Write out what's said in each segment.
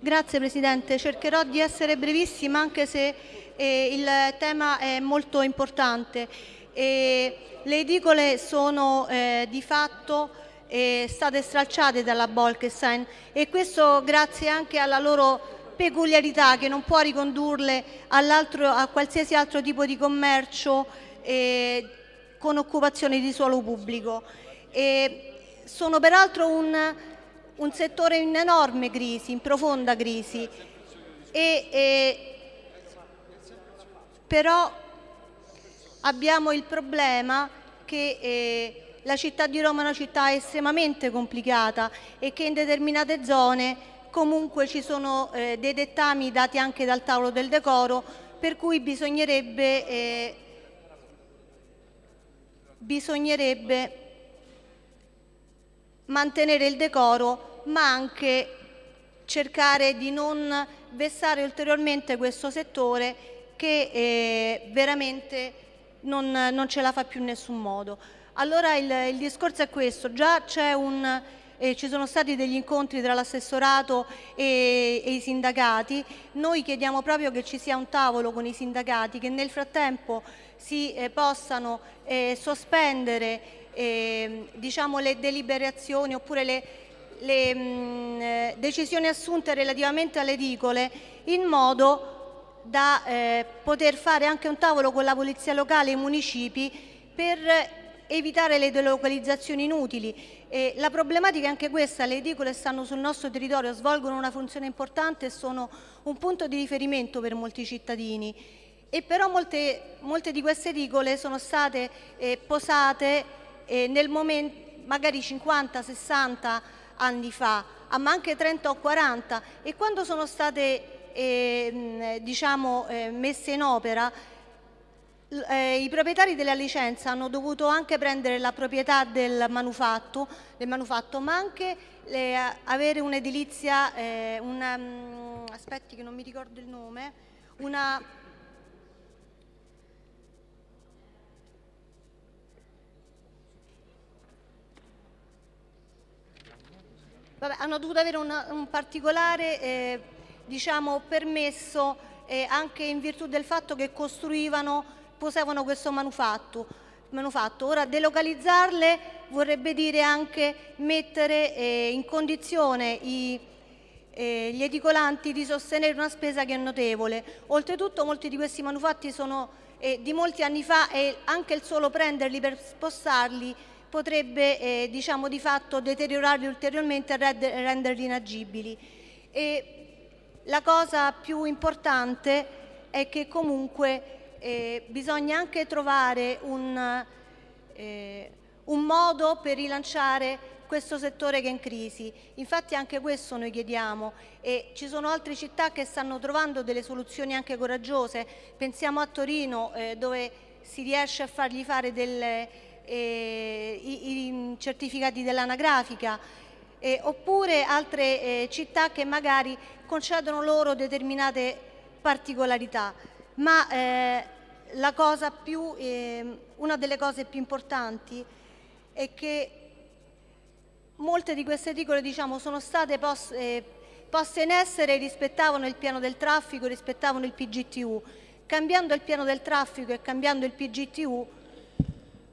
Grazie Presidente, cercherò di essere brevissima anche se eh, il tema è molto importante. E le edicole sono eh, di fatto eh, state stralciate dalla Bolkestein e questo grazie anche alla loro peculiarità che non può ricondurle a qualsiasi altro tipo di commercio eh, con occupazione di suolo pubblico. E sono peraltro un, un, settore in enorme crisi, in profonda crisi, e, e, però abbiamo il problema che eh, la città di Roma è una città estremamente complicata e che in determinate zone comunque ci sono eh, dei dettami dati anche dal tavolo del decoro per cui bisognerebbe, eh, bisognerebbe mantenere il decoro ma anche cercare di non vessare ulteriormente questo settore che eh, veramente non, non, ce la fa più in nessun modo. Allora il, il discorso è questo, già un eh, ci sono stati degli incontri tra l'assessorato e, e, i sindacati, noi chiediamo proprio che ci sia un tavolo con i sindacati che nel frattempo si eh, possano eh, sospendere ehm, diciamo, le deliberazioni oppure le, le mh, mm, eh, decisioni assunte relativamente alle edicole in modo da eh, poter fare anche un tavolo con la polizia locale e i municipi per evitare le delocalizzazioni inutili e la problematica è anche questa, le edicole stanno sul nostro territorio, svolgono una funzione importante e sono un punto di riferimento per molti cittadini. E però molte, molte di queste edicole sono state eh, posate eh, nel momento, magari 50, 60 anni fa, ma anche 30 o 40 e quando sono state eh, diciamo, eh, messe in opera eh, I proprietari della licenza hanno dovuto anche prendere la proprietà del manufatto, del manufatto ma anche eh, avere un'edilizia, eh, una, um, aspetti che non mi ricordo il nome, una, Vabbè, hanno dovuto avere una, un particolare eh, diciamo, permesso eh, anche in virtù del fatto che costruivano posavano questo manufatto. manufatto. Ora delocalizzarle vorrebbe dire anche mettere eh, in condizione i, eh, gli edicolanti di sostenere una spesa che è notevole. Oltretutto molti di questi manufatti sono eh, di molti anni fa e anche il solo prenderli per spostarli potrebbe eh, diciamo di fatto deteriorarli ulteriormente e renderli inagibili. E la cosa più importante è che comunque eh, bisogna anche trovare un, eh, un modo per rilanciare questo settore che è in crisi. Infatti anche questo noi chiediamo e ci sono altre città che stanno trovando delle soluzioni anche coraggiose. Pensiamo a Torino eh, dove si riesce a fargli fare delle, i, i, certificati dell'anagrafica oppure altre eh, città che magari concedono loro determinate particolarità ma eh, più, eh, una delle cose più importanti è che molte di queste edicole diciamo, sono state eh, poste in essere rispettavano il piano del traffico, rispettavano il PGTU. Cambiando il piano del traffico e cambiando il PGTU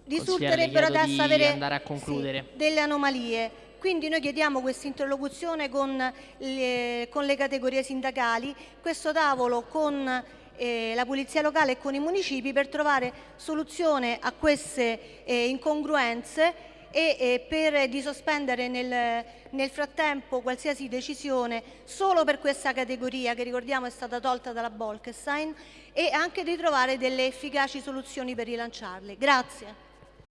risulterebbero adesso avere sì, delle anomalie. Quindi noi chiediamo questa interlocuzione con le, con le categorie sindacali, questo tavolo con eh, la Polizia Locale e con i municipi per trovare soluzione a queste eh, incongruenze e eh, per di sospendere nel, nel, frattempo qualsiasi decisione solo per questa categoria che ricordiamo è stata tolta dalla Bolkestein e anche di trovare delle efficaci soluzioni per rilanciarle. Grazie.